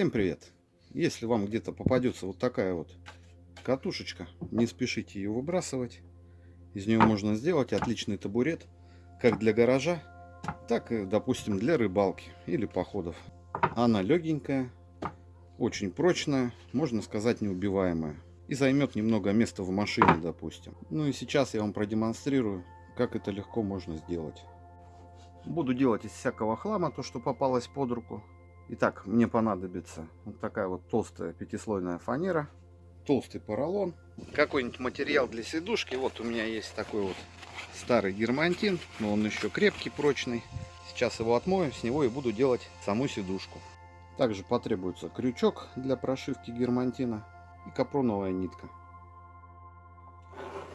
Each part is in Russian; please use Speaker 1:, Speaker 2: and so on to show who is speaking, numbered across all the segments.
Speaker 1: Всем привет! Если вам где-то попадется вот такая вот катушечка, не спешите ее выбрасывать. Из нее можно сделать отличный табурет, как для гаража, так и, допустим, для рыбалки или походов. Она легенькая, очень прочная, можно сказать неубиваемая. И займет немного места в машине, допустим. Ну и сейчас я вам продемонстрирую, как это легко можно сделать. Буду делать из всякого хлама то, что попалось под руку. Итак, мне понадобится вот такая вот толстая пятислойная фанера, толстый поролон, какой-нибудь материал для сидушки. Вот у меня есть такой вот старый германтин, но он еще крепкий, прочный. Сейчас его отмою, с него и буду делать саму сидушку. Также потребуется крючок для прошивки германтина и капроновая нитка.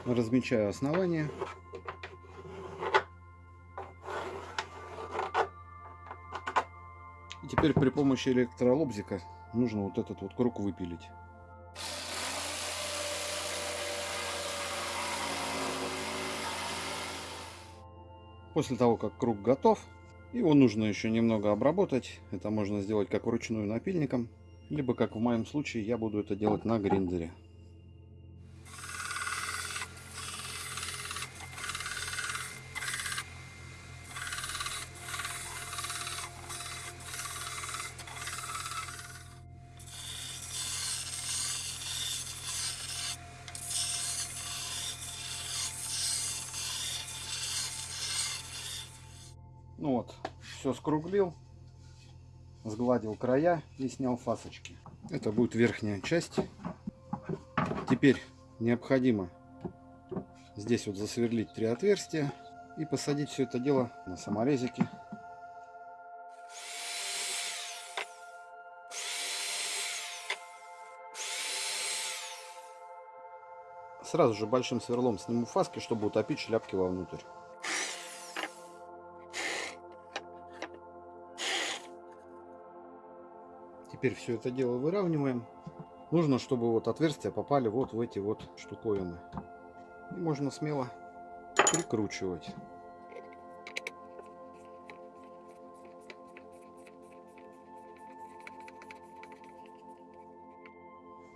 Speaker 1: Размечаю основание теперь при помощи электролобзика нужно вот этот вот круг выпилить. После того, как круг готов, его нужно еще немного обработать. Это можно сделать как вручную напильником, либо, как в моем случае, я буду это делать на гриндере. Ну вот, все скруглил, сгладил края и снял фасочки. Это будет верхняя часть. Теперь необходимо здесь вот засверлить три отверстия и посадить все это дело на саморезики. Сразу же большим сверлом сниму фаски, чтобы утопить шляпки вовнутрь. Теперь все это дело выравниваем. Нужно, чтобы вот отверстия попали вот в эти вот штуковины. И можно смело прикручивать.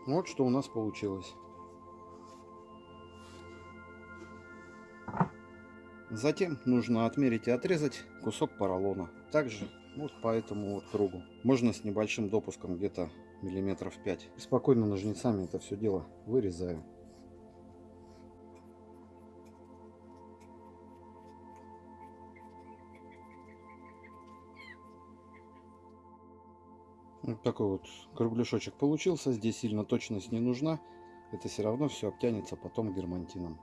Speaker 1: Вот что у нас получилось. Затем нужно отмерить и отрезать кусок поролона. Также вот по этому вот кругу. Можно с небольшим допуском, где-то миллиметров 5. И спокойно ножницами это все дело вырезаю. Вот такой вот кругляшочек получился. Здесь сильно точность не нужна. Это все равно все обтянется потом германтином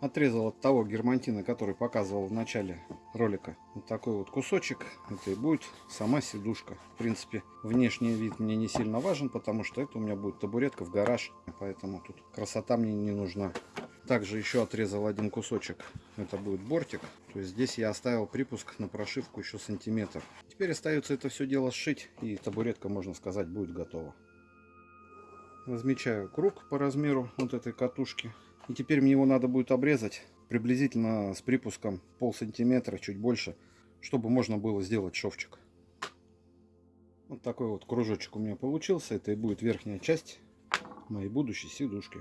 Speaker 1: отрезал от того германтина, который показывал в начале ролика. Вот такой вот кусочек. Это и будет сама сидушка. В принципе, внешний вид мне не сильно важен, потому что это у меня будет табуретка в гараж. Поэтому тут красота мне не нужна. Также еще отрезал один кусочек. Это будет бортик. То есть здесь я оставил припуск на прошивку еще сантиметр. Теперь остается это все дело сшить. И табуретка, можно сказать, будет готова. Размечаю круг по размеру вот этой катушки. И теперь мне его надо будет обрезать приблизительно с припуском пол сантиметра, чуть больше, чтобы можно было сделать шовчик. Вот такой вот кружочек у меня получился. Это и будет верхняя часть моей будущей сидушки.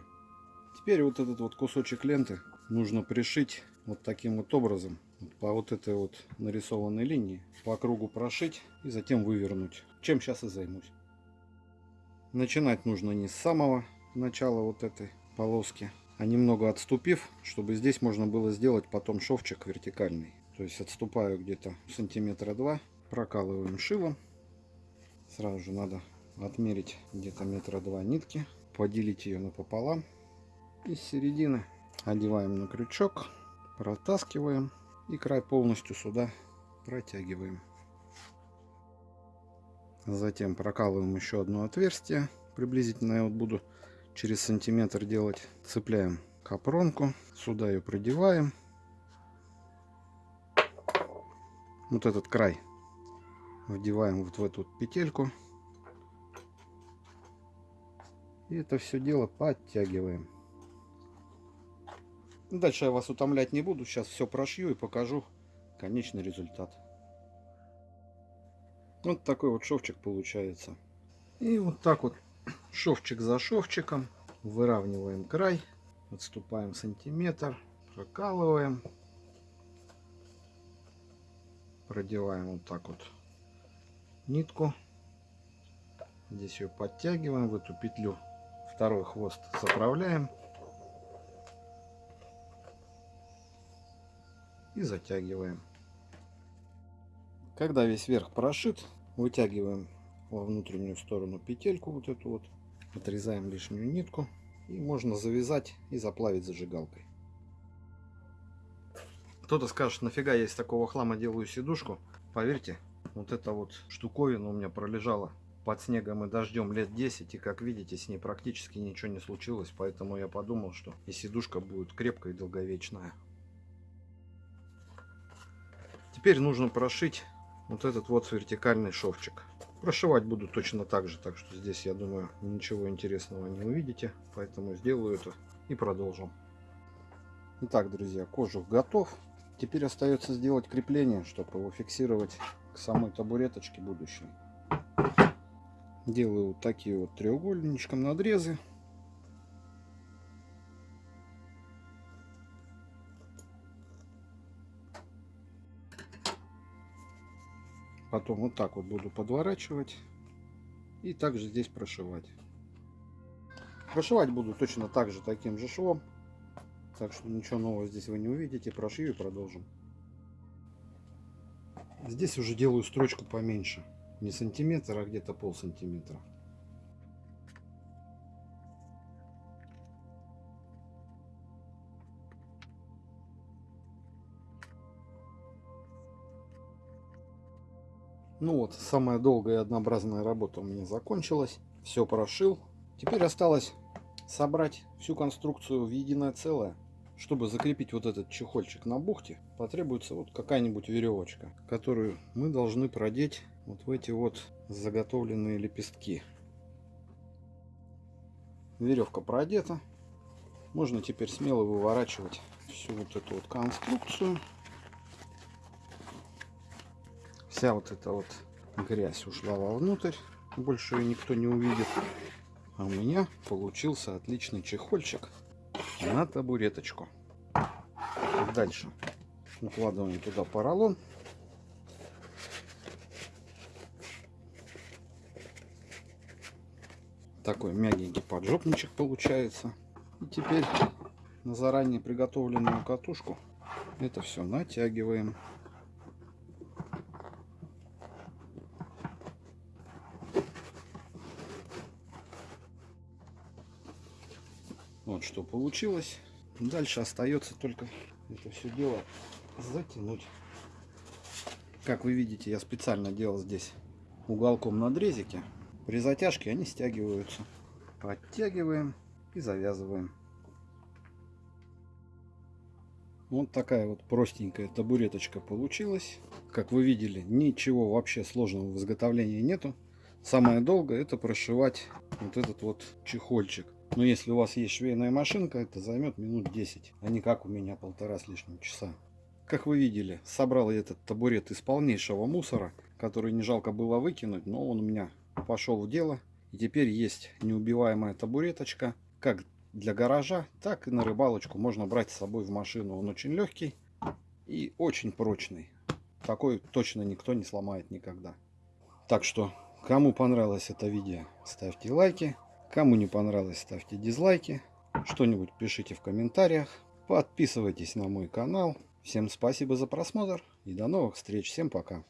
Speaker 1: Теперь вот этот вот кусочек ленты нужно пришить вот таким вот образом. По вот этой вот нарисованной линии. По кругу прошить и затем вывернуть. Чем сейчас и займусь. Начинать нужно не с самого начала вот этой полоски, а немного отступив, чтобы здесь можно было сделать потом шовчик вертикальный. То есть отступаю где-то сантиметра два, прокалываем шилом. Сразу же надо отмерить где-то метра два нитки, поделить ее напополам. И с середины одеваем на крючок, протаскиваем и край полностью сюда протягиваем. Затем прокалываем еще одно отверстие. Приблизительно я вот буду через сантиметр делать. Цепляем капронку, сюда ее продеваем. Вот этот край вдеваем вот в эту петельку. И это все дело подтягиваем. Дальше я вас утомлять не буду. Сейчас все прошью и покажу конечный результат. Вот такой вот шовчик получается. И вот так вот шовчик за шовчиком выравниваем край, отступаем сантиметр, прокалываем, продеваем вот так вот нитку. Здесь ее подтягиваем в эту петлю. Второй хвост заправляем. И затягиваем. Когда весь верх прошит, вытягиваем во внутреннюю сторону петельку вот эту вот. Отрезаем лишнюю нитку. И можно завязать и заплавить зажигалкой. Кто-то скажет, нафига я из такого хлама делаю сидушку. Поверьте, вот эта вот штуковина у меня пролежала под снегом и дождем лет 10. И как видите, с ней практически ничего не случилось. Поэтому я подумал, что и сидушка будет крепкая и долговечная. Теперь нужно прошить вот этот вот вертикальный шовчик. Прошивать буду точно так же, так что здесь, я думаю, ничего интересного не увидите. Поэтому сделаю это и продолжим. Итак, друзья, кожух готов. Теперь остается сделать крепление, чтобы его фиксировать к самой табуреточке будущей. Делаю вот такие вот треугольничком надрезы. Потом вот так вот буду подворачивать. И также здесь прошивать. Прошивать буду точно так же, таким же швом. Так что ничего нового здесь вы не увидите. Прошью и продолжим. Здесь уже делаю строчку поменьше. Не сантиметр, а где-то пол сантиметра. Ну вот, самая долгая и однообразная работа у меня закончилась. Все прошил. Теперь осталось собрать всю конструкцию в единое целое. Чтобы закрепить вот этот чехольчик на бухте, потребуется вот какая-нибудь веревочка, которую мы должны продеть вот в эти вот заготовленные лепестки. Веревка продета. Можно теперь смело выворачивать всю вот эту вот конструкцию. Вся вот эта вот грязь ушла вовнутрь. Больше ее никто не увидит. А у меня получился отличный чехольчик на табуреточку. Дальше укладываем туда поролон. Такой мягенький поджопничек получается. И теперь на заранее приготовленную катушку это все натягиваем. Вот что получилось. Дальше остается только это все дело затянуть. Как вы видите, я специально делал здесь уголком надрезики. При затяжке они стягиваются. Подтягиваем и завязываем. Вот такая вот простенькая табуреточка получилась. Как вы видели, ничего вообще сложного в изготовлении нету. Самое долгое это прошивать вот этот вот чехольчик. Но если у вас есть швейная машинка, это займет минут 10, а не как у меня полтора с лишним часа. Как вы видели, собрал я этот табурет из полнейшего мусора, который не жалко было выкинуть, но он у меня пошел в дело. И теперь есть неубиваемая табуреточка, как для гаража, так и на рыбалочку можно брать с собой в машину. Он очень легкий и очень прочный. Такой точно никто не сломает никогда. Так что, кому понравилось это видео, ставьте лайки. Кому не понравилось, ставьте дизлайки. Что-нибудь пишите в комментариях. Подписывайтесь на мой канал. Всем спасибо за просмотр и до новых встреч. Всем пока.